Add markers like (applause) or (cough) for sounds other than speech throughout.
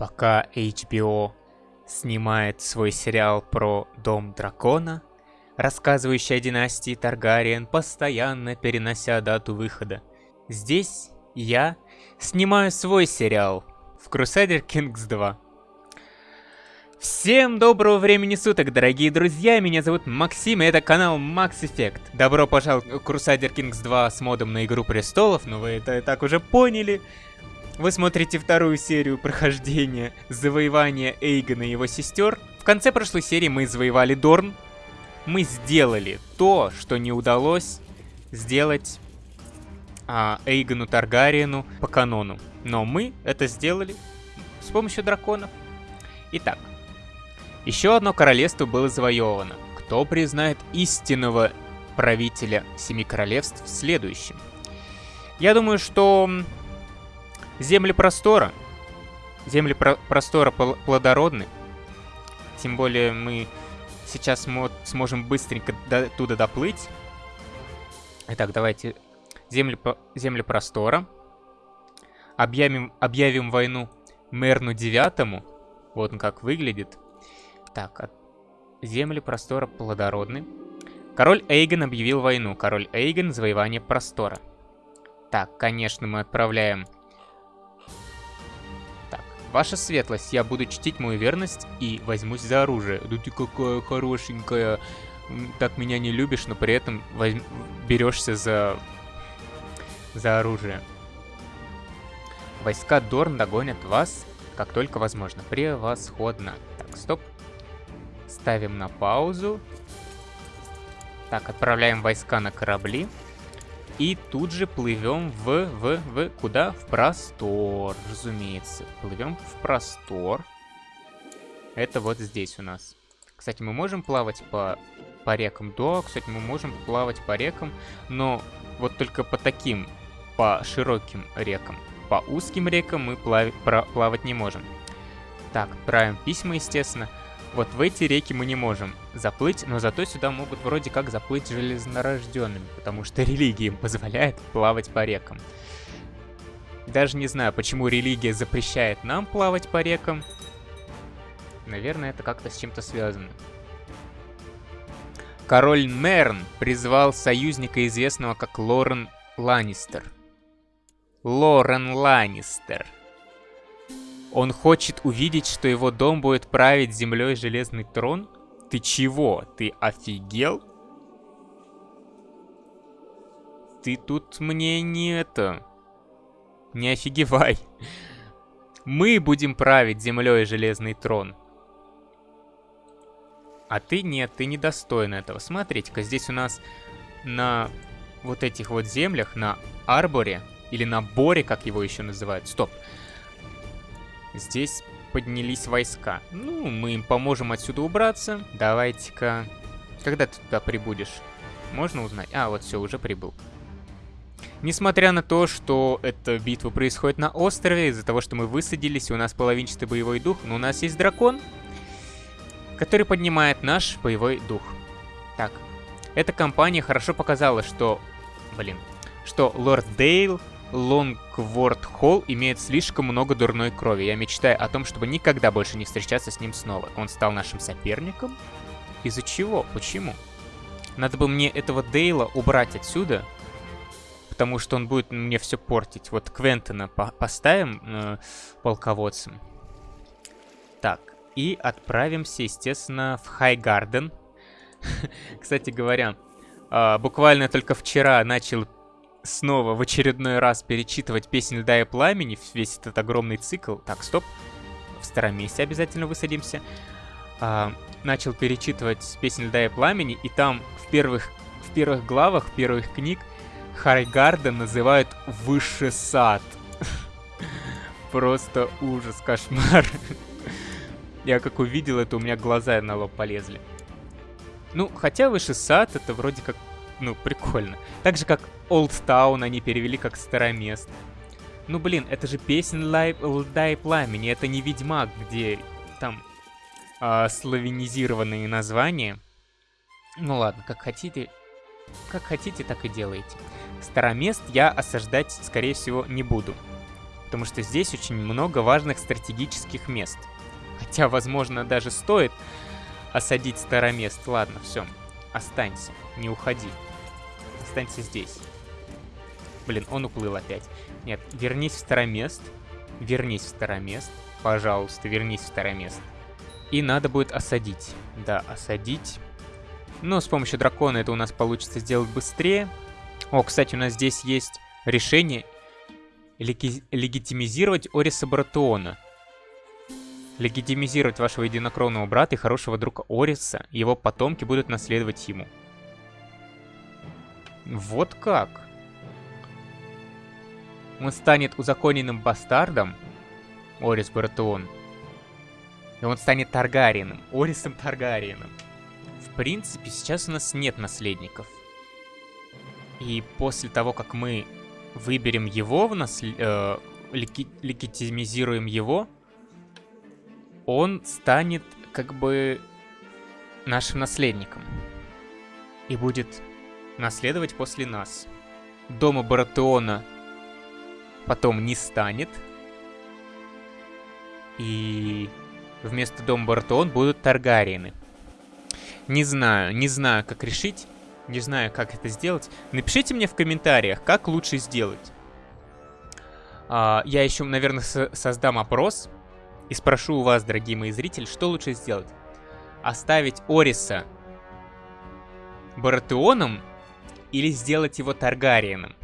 Пока HBO снимает свой сериал про Дом Дракона, рассказывающий о династии Таргариен, постоянно перенося дату выхода. Здесь я снимаю свой сериал в Crusader Kings 2. Всем доброго времени суток, дорогие друзья, меня зовут Максим, и это канал Max Effect. Добро пожаловать в Crusader Kings 2 с модом на Игру Престолов, но вы это и так уже поняли. Вы смотрите вторую серию прохождения завоевания Эйгона и его сестер. В конце прошлой серии мы завоевали Дорн. Мы сделали то, что не удалось сделать а, Эйгону Таргариену по канону. Но мы это сделали с помощью драконов. Итак, еще одно королевство было завоевано. Кто признает истинного правителя Семи Королевств в следующем? Я думаю, что земли простора. Земли про простора плодородны. Тем более мы сейчас сможем быстренько до туда доплыть. Итак, давайте земли, земли простора. Объявим, объявим войну Мерну Девятому. Вот он как выглядит. Так, земли простора плодородны. Король Эйген объявил войну. Король Эйген, завоевание простора. Так, конечно, мы отправляем... Ваша светлость, я буду чтить мою верность и возьмусь за оружие. Да ты какая хорошенькая. Так меня не любишь, но при этом возьм... берешься за... за оружие. Войска Дорн догонят вас, как только возможно. Превосходно. Так, стоп. Ставим на паузу. Так, отправляем войска на корабли. И тут же плывем в, в, в, куда? В простор, разумеется. Плывем в простор. Это вот здесь у нас. Кстати, мы можем плавать по, по рекам? Да, кстати, мы можем плавать по рекам, но вот только по таким, по широким рекам. По узким рекам мы плав, плавать не можем. Так, отправим письма, естественно. Вот в эти реки мы не можем заплыть, но зато сюда могут вроде как заплыть железнорожденными, потому что (laughs) религия им позволяет плавать по рекам. Даже не знаю, почему религия запрещает нам плавать по рекам. Наверное, это как-то с чем-то связано. Король Мерн призвал союзника, известного как Лорен Ланнистер. Лорен Ланнистер. Он хочет увидеть, что его дом будет править землей железный трон? Ты чего? Ты офигел? Ты тут мне не это... Не офигевай. Мы будем править землей железный трон. А ты нет, ты недостоин этого. Смотрите-ка, здесь у нас на вот этих вот землях, на Арборе, или на Боре, как его еще называют. Стоп. Здесь поднялись войска. Ну, мы им поможем отсюда убраться. Давайте-ка... Когда ты туда прибудешь? Можно узнать? А, вот все, уже прибыл. Несмотря на то, что эта битва происходит на острове, из-за того, что мы высадились, у нас половинчатый боевой дух, но у нас есть дракон, который поднимает наш боевой дух. Так, эта компания хорошо показала, что... Блин. Что Лорд Дейл Лонгворд Холл имеет слишком много дурной крови. Я мечтаю о том, чтобы никогда больше не встречаться с ним снова. Он стал нашим соперником? Из-за чего? Почему? Надо бы мне этого Дейла убрать отсюда, потому что он будет мне все портить. Вот Квентона по поставим э, полководцем. Так, и отправимся, естественно, в Хайгарден. (laughs) Кстати говоря, э, буквально только вчера начал снова в очередной раз перечитывать песнь «Льда и пламени», весь этот огромный цикл. Так, стоп. В старом месте обязательно высадимся. А, начал перечитывать песнь «Льда и пламени», и там в первых, в первых главах первых книг Харйгарда называют «Высший сад». (laughs) Просто ужас, кошмар. (laughs) Я как увидел это, у меня глаза на лоб полезли. Ну, хотя Высший сад, это вроде как ну, прикольно. Так же, как Old Town они перевели как Старомест. Ну, блин, это же песня Льда и Пламени, это не Ведьмак, где там э, славянизированные названия. Ну ладно, как хотите, как хотите, так и делайте. Старомест я осаждать, скорее всего, не буду. Потому что здесь очень много важных стратегических мест. Хотя, возможно, даже стоит осадить старомест. Ладно, все. Останься, не уходи. Останься здесь. Блин, он уплыл опять. Нет, вернись в старомест. Вернись в старомест. Пожалуйста, вернись в старомест. И надо будет осадить. Да, осадить. Но с помощью дракона это у нас получится сделать быстрее. О, кстати, у нас здесь есть решение леги легитимизировать Ориса Братуона. Легитимизировать вашего единокровного брата и хорошего друга Ориса. Его потомки будут наследовать ему. Вот как. Он станет узаконенным бастардом, Орис Братуон. И он станет Таргариеном, Орисом Таргариеном. В принципе, сейчас у нас нет наследников. И после того, как мы выберем его, в наслед... э, леги... легитимизируем его, он станет как бы нашим наследником. И будет наследовать после нас. Дома Баратеона потом не станет. И вместо дома Баратеон будут Таргариены. Не знаю, не знаю, как решить. Не знаю, как это сделать. Напишите мне в комментариях, как лучше сделать. А, я еще, наверное, со создам опрос. И спрошу у вас, дорогие мои зрители, что лучше сделать. Оставить Ориса Баратеоном или сделать его Таргариеном.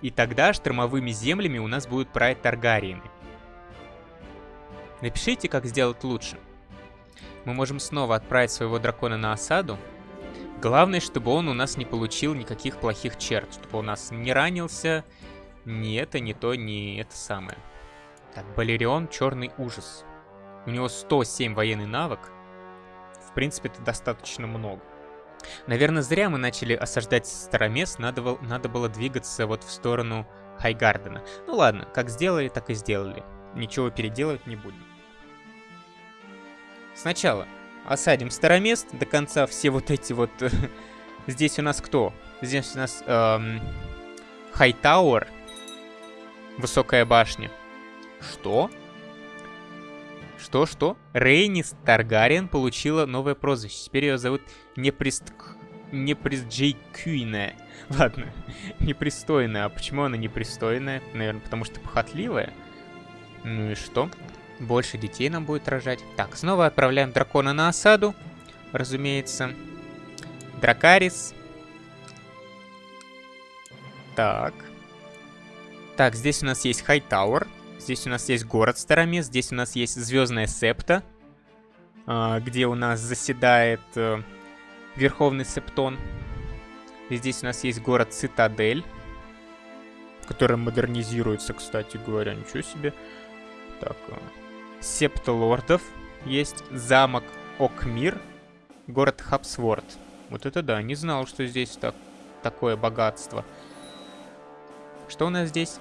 И тогда штормовыми землями у нас будут править Таргариены. Напишите, как сделать лучше. Мы можем снова отправить своего дракона на осаду. Главное, чтобы он у нас не получил никаких плохих черт. Чтобы у нас не ранился, ни это, ни то, ни это самое. Так, Балерион, черный ужас. У него 107 военный навык. В принципе, это достаточно много. Наверное, зря мы начали осаждать Старомест, надо, надо было двигаться вот в сторону Хайгардена. Ну ладно, как сделали, так и сделали. Ничего переделывать не будем. Сначала осадим Старомест, до конца все вот эти вот... (laughs) Здесь у нас кто? Здесь у нас эм, Хайтауэр, высокая башня. Что? Что, что? Рейнис Таргариен получила новое прозвище. Теперь ее зовут Неприст... Неприсджейкюйная. (laughs) Ладно, (laughs) непристойная. А почему она непристойная? Наверное, потому что похотливая. Ну и что? Больше детей нам будет рожать. Так, снова отправляем дракона на осаду. Разумеется. Дракарис. Так. Так, здесь у нас есть Хайтауэр. Здесь у нас есть город Старомест, здесь у нас есть Звездная Септа, а, где у нас заседает э, Верховный Септон. Здесь у нас есть город Цитадель, который модернизируется, кстати говоря, ничего себе. Так, э, Септа Лордов есть, замок Окмир, город Хабсворд. Вот это да, не знал, что здесь так, такое богатство. Что у нас здесь?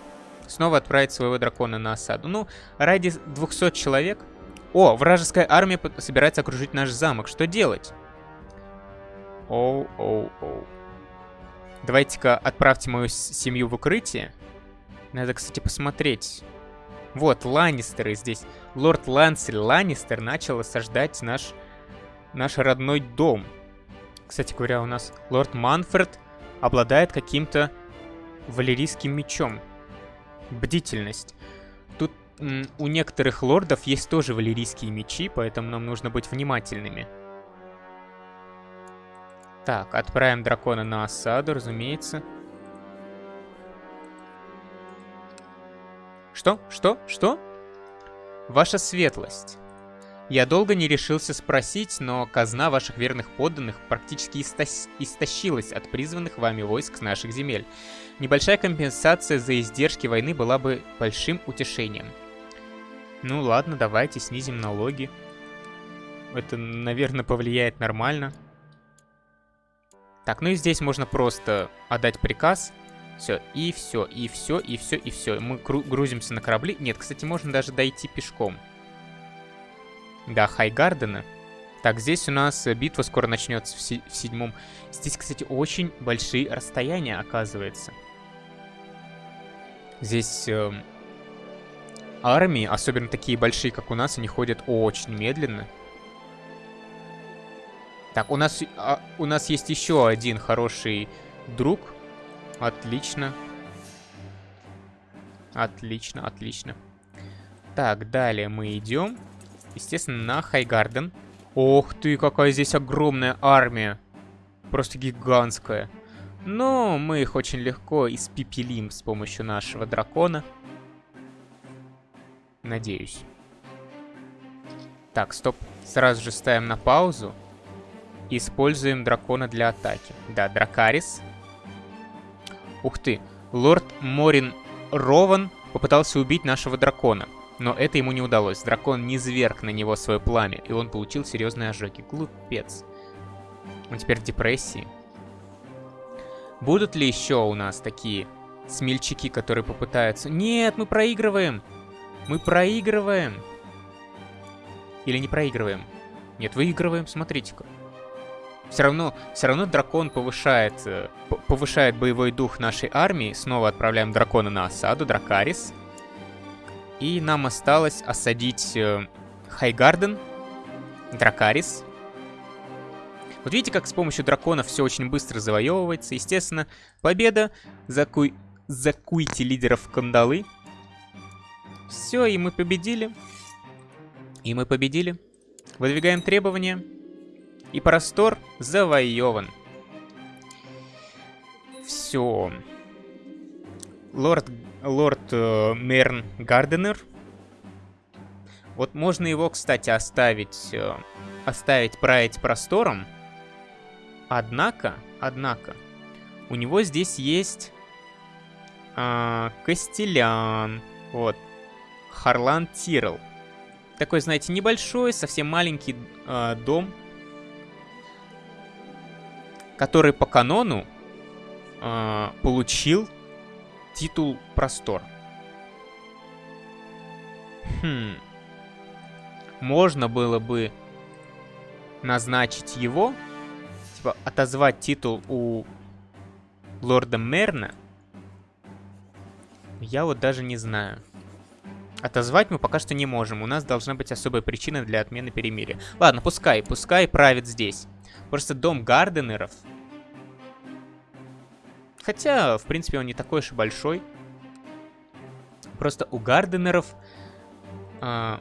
Снова отправить своего дракона на осаду. Ну, ради 200 человек... О, вражеская армия собирается окружить наш замок. Что делать? Оу, оу, оу. Давайте-ка отправьте мою семью в укрытие. Надо, кстати, посмотреть. Вот, Ланнистеры здесь. Лорд Лансель Ланнистер начал осаждать наш, наш родной дом. Кстати говоря, у нас лорд Манфред обладает каким-то валерийским мечом бдительность. Тут у некоторых лордов есть тоже валерийские мечи, поэтому нам нужно быть внимательными. Так, отправим дракона на осаду, разумеется. Что? Что? Что? Ваша светлость. Я долго не решился спросить, но казна ваших верных подданных практически истощилась от призванных вами войск с наших земель. Небольшая компенсация за издержки войны была бы большим утешением. Ну ладно, давайте снизим налоги. Это, наверное, повлияет нормально. Так, ну и здесь можно просто отдать приказ. Все, и все, и все, и все, и все. Мы грузимся на корабли. Нет, кстати, можно даже дойти пешком. Да, Хайгардена. Так, здесь у нас битва скоро начнется в, се в седьмом. Здесь, кстати, очень большие расстояния, оказывается. Здесь э, армии, особенно такие большие, как у нас, они ходят очень медленно. Так, у нас, а, у нас есть еще один хороший друг. Отлично. Отлично, отлично. Так, далее мы идем. Естественно, на Хайгарден. Ох ты, какая здесь огромная армия. Просто гигантская. Но мы их очень легко испепелим с помощью нашего дракона. Надеюсь. Так, стоп. Сразу же ставим на паузу. Используем дракона для атаки. Да, Дракарис. Ух ты. Лорд Морин Рован попытался убить нашего дракона. Но это ему не удалось. Дракон не зверг на него свое пламя, и он получил серьезные ожоги. Глупец. Он теперь в депрессии. Будут ли еще у нас такие смельчаки, которые попытаются... Нет, мы проигрываем! Мы проигрываем! Или не проигрываем? Нет, выигрываем, смотрите-ка. Все равно, все равно дракон повышает, э, повышает боевой дух нашей армии. Снова отправляем дракона на осаду, Дракарис. И нам осталось осадить э, Хайгарден, Дракарис. Вот видите, как с помощью дракона все очень быстро завоевывается. Естественно, победа. Закуй... Закуйте лидеров кандалы. Все, и мы победили. И мы победили. Выдвигаем требования. И простор завоеван. Все. Лорд, лорд э, Мерн Гарденер. Вот можно его, кстати, оставить, э, оставить править простором. Однако, однако, у него здесь есть э, Костелян. Вот. Харлан Тирл. Такой, знаете, небольшой, совсем маленький э, дом который по канону э, получил титул Простор. Хм. Можно было бы назначить его, типа отозвать титул у лорда Мерна. Я вот даже не знаю. Отозвать мы пока что не можем. У нас должна быть особая причина для отмены перемирия. Ладно, пускай, пускай правит здесь. Просто дом Гарденеров. Хотя, в принципе, он не такой уж и большой. Просто у Гарденеров... Э,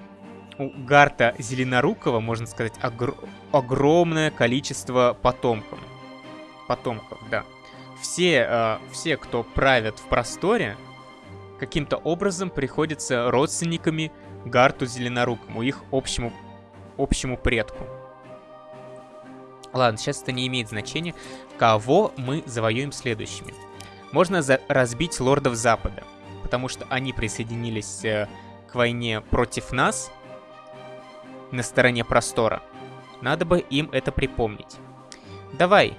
у Гарта Зеленорукова, можно сказать, огр огромное количество потомков. Потомков, да. Все, э, все, кто правят в просторе, каким-то образом приходятся родственниками Гарту Зеленорукому, их общему, общему предку. Ладно, сейчас это не имеет значения. Кого мы завоюем следующими? Можно разбить лордов Запада, потому что они присоединились э, к войне против нас на стороне простора. Надо бы им это припомнить. Давай,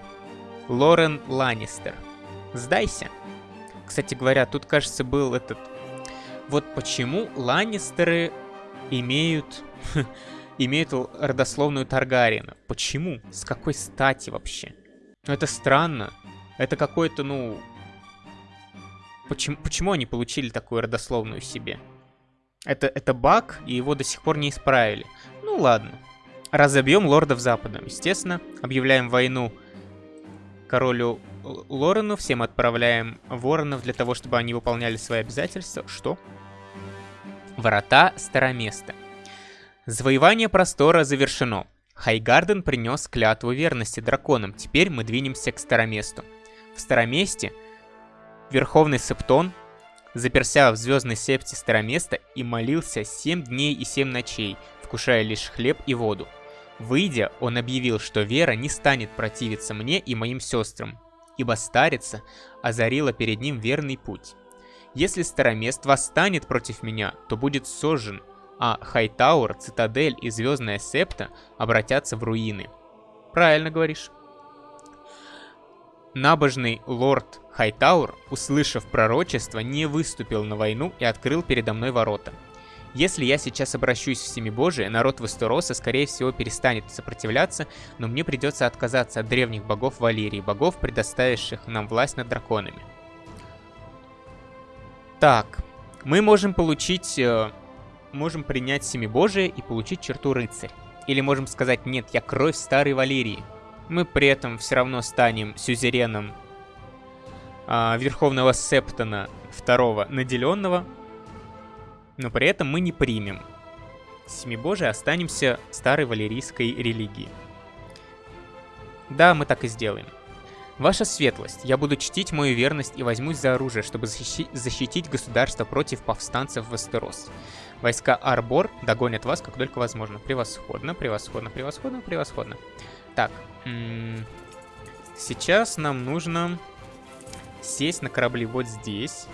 Лорен Ланнистер, сдайся. Кстати говоря, тут, кажется, был этот... Вот почему Ланнистеры имеют (laughs) имеют родословную Таргариена. Почему? С какой стати вообще? Ну это странно. Это какой-то, ну... Почему, почему они получили такую родословную себе? Это, это баг, и его до сих пор не исправили. Ну ладно. Разобьем лордов Запада. Естественно, объявляем войну королю Лорену. Всем отправляем воронов для того, чтобы они выполняли свои обязательства. Что? Врата Староместа. Завоевание простора завершено. Хайгарден принес клятву верности драконам. Теперь мы двинемся к Староместу. В Староместе Верховный Септон заперся в звездной септе Староместа и молился 7 дней и 7 ночей, вкушая лишь хлеб и воду. Выйдя, он объявил, что Вера не станет противиться мне и моим сестрам, ибо старица озарила перед ним верный путь. Если Старомест восстанет против меня, то будет сожжен, а Хайтауэр, Цитадель и Звездная Септа обратятся в руины. Правильно говоришь. Набожный лорд Хайтаур, услышав пророчество, не выступил на войну и открыл передо мной ворота. Если я сейчас обращусь в Семибожие, народ Вестероса, скорее всего, перестанет сопротивляться, но мне придется отказаться от древних богов Валерии, богов, предоставивших нам власть над драконами. Так, мы можем получить... Э, можем принять Семибожие и получить черту рыцарь. Или можем сказать, нет, я кровь старой Валерии. Мы при этом все равно станем сюзереном э, Верховного Септона второго наделенного. Но при этом мы не примем Семибожие, останемся старой валерийской религии. Да, мы так и сделаем. Ваша светлость, я буду чтить мою верность и возьмусь за оружие, чтобы защи защитить государство против повстанцев в Эстерос. Войска Арбор догонят вас, как только возможно. Превосходно, превосходно, превосходно, превосходно. Так, сейчас нам нужно сесть на корабли вот здесь.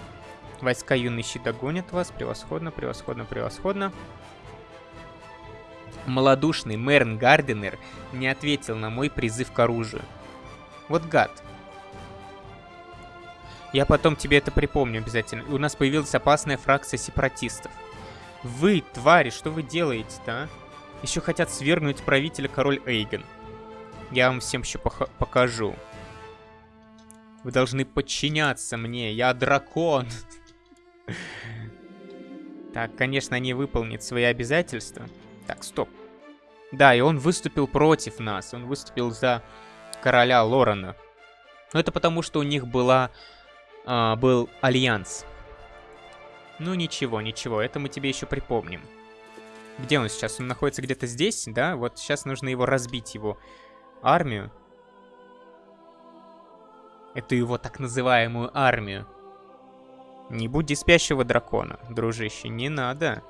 Войска юный щит догонят вас. Превосходно, превосходно, превосходно. Молодушный Мэрн Гарденер не ответил на мой призыв к оружию. Вот гад. Я потом тебе это припомню обязательно. У нас появилась опасная фракция сепаратистов. Вы, твари, что вы делаете-то, а? Еще хотят свергнуть правителя король Эйген. Я вам всем еще покажу. Вы должны подчиняться мне, я дракон. Так, конечно, они выполнят свои обязательства. Так, стоп. Да, и он выступил против нас. Он выступил за короля Лорена. Но это потому, что у них была, э, был альянс. Ну ничего, ничего, это мы тебе еще припомним. Где он сейчас? Он находится где-то здесь, да? Вот сейчас нужно его разбить, его армию. Эту его так называемую армию. Не будь спящего дракона, дружище, не надо.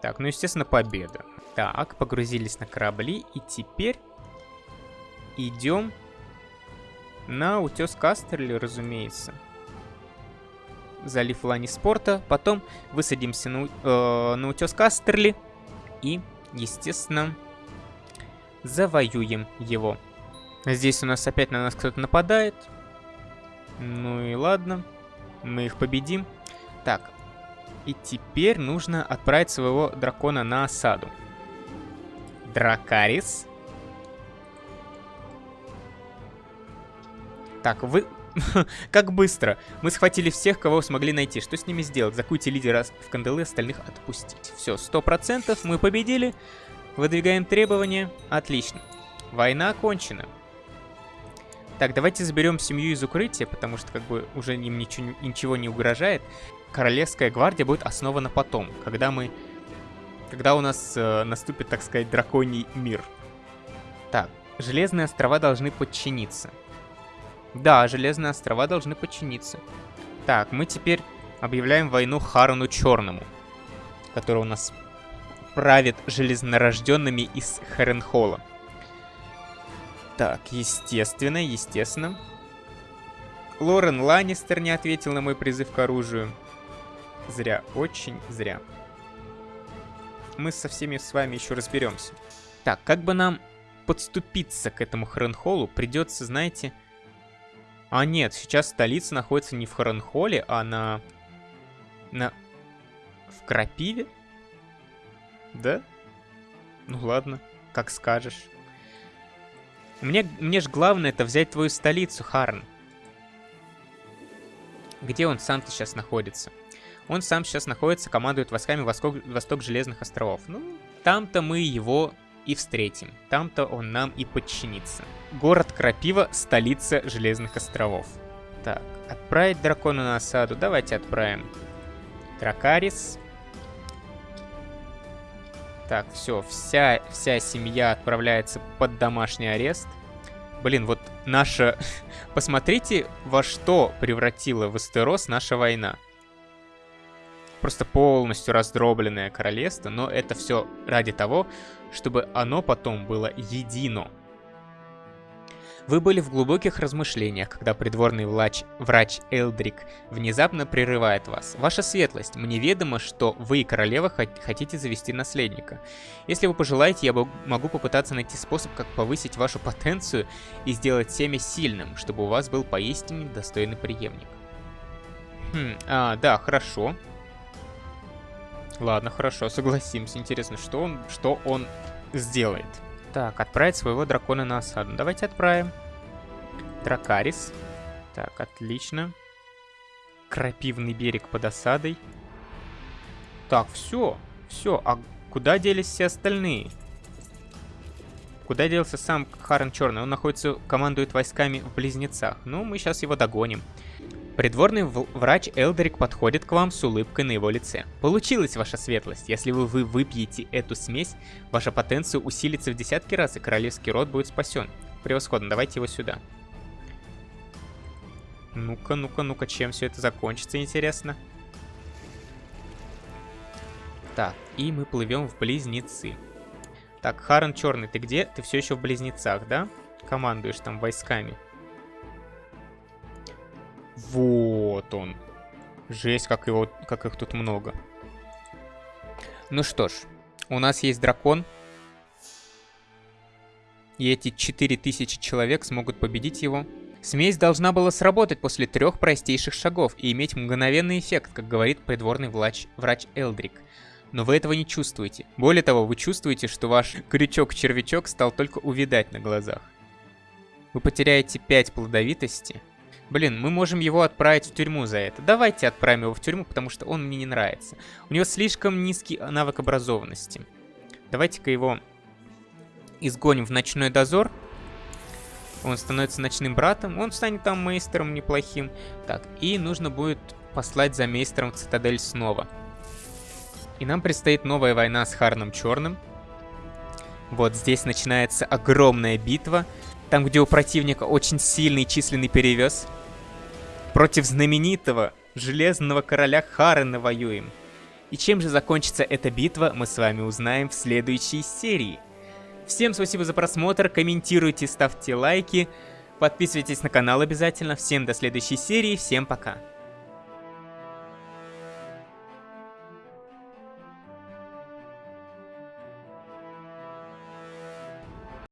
Так, ну естественно победа. Так, погрузились на корабли и теперь идем на утес Кастерли, разумеется. Залив Лани Спорта. Потом высадимся на, э, на утес Кастерли. И, естественно, завоюем его. Здесь у нас опять на нас кто-то нападает. Ну и ладно. Мы их победим. Так. И теперь нужно отправить своего дракона на осаду. Дракарис. Так, вы... (laughs) как быстро. Мы схватили всех, кого смогли найти. Что с ними сделать? Закуйте лидера в кандалы, остальных отпустить. Все, сто процентов. Мы победили. Выдвигаем требования. Отлично. Война окончена. Так, давайте заберем семью из укрытия, потому что как бы уже им ничего, ничего не угрожает. Королевская гвардия будет основана потом, когда мы... Когда у нас э, наступит, так сказать, драконий мир. Так, Железные острова должны подчиниться. Да, Железные острова должны подчиниться. Так, мы теперь объявляем войну Харону Черному, который у нас правит железнорожденными из Харенхола. Так, естественно, естественно. Лорен Ланнистер не ответил на мой призыв к оружию. Зря, очень зря. Мы со всеми с вами еще разберемся. Так, как бы нам подступиться к этому Харенхолу, придется, знаете, а нет, сейчас столица находится не в Харанхоле, а на... На... В Крапиве? Да? Ну ладно, как скажешь. Мне, мне же главное это взять твою столицу, Харн. Где он сам-то сейчас находится? Он сам сейчас находится, командует войсками Восток, Восток Железных островов. Ну, там-то мы его и встретим. Там-то он нам и подчинится. Город Крапива, столица Железных островов. Так, отправить дракона на осаду. Давайте отправим. Дракарис. Так, все, вся, вся семья отправляется под домашний арест. Блин, вот наша... (laughs) Посмотрите, во что превратила Вестерос наша война. Просто полностью раздробленное королевство, но это все ради того, чтобы оно потом было едино. Вы были в глубоких размышлениях, когда придворный врач, врач Элдрик внезапно прерывает вас. Ваша светлость, мне ведомо, что вы, королева, хотите завести наследника. Если вы пожелаете, я могу попытаться найти способ, как повысить вашу потенцию и сделать семя сильным, чтобы у вас был поистине достойный преемник. Хм, а, да, хорошо. Ладно, хорошо, согласимся. Интересно, что он, что он сделает? Так, отправить своего дракона на осаду. Давайте отправим. Дракарис. Так, отлично. крапивный берег под осадой. Так, все, все, а куда делись все остальные? Куда делся сам Харен Черный? Он находится, командует войсками в Близнецах. Ну, мы сейчас его догоним. Придворный врач Элдерик подходит к вам с улыбкой на его лице. Получилось, ваша светлость. Если вы, вы выпьете эту смесь, ваша потенция усилится в десятки раз, и королевский род будет спасен. Превосходно, давайте его сюда. Ну-ка, ну-ка, ну-ка, чем все это закончится, интересно? Так, и мы плывем в Близнецы. Так, Харен Черный, ты где? Ты все еще в Близнецах, да? Командуешь там войсками. Вот он. Жесть, как, его, как их тут много. Ну что ж, у нас есть дракон. И эти 4000 человек смогут победить его. Смесь должна была сработать после трех простейших шагов и иметь мгновенный эффект, как говорит придворный врач, врач Элдрик. Но вы этого не чувствуете. Более того, вы чувствуете, что ваш крючок-червячок стал только увидать на глазах. Вы потеряете 5 плодовитости, Блин, мы можем его отправить в тюрьму за это. Давайте отправим его в тюрьму, потому что он мне не нравится. У него слишком низкий навык образованности. Давайте-ка его изгоним в ночной дозор. Он становится ночным братом. Он станет там мейстером неплохим. Так, и нужно будет послать за мейстером в цитадель снова. И нам предстоит новая война с Харном Черным. Вот здесь начинается огромная битва. Там, где у противника очень сильный численный перевес. Против знаменитого Железного Короля Харена воюем. И чем же закончится эта битва, мы с вами узнаем в следующей серии. Всем спасибо за просмотр, комментируйте, ставьте лайки, подписывайтесь на канал обязательно. Всем до следующей серии, всем пока.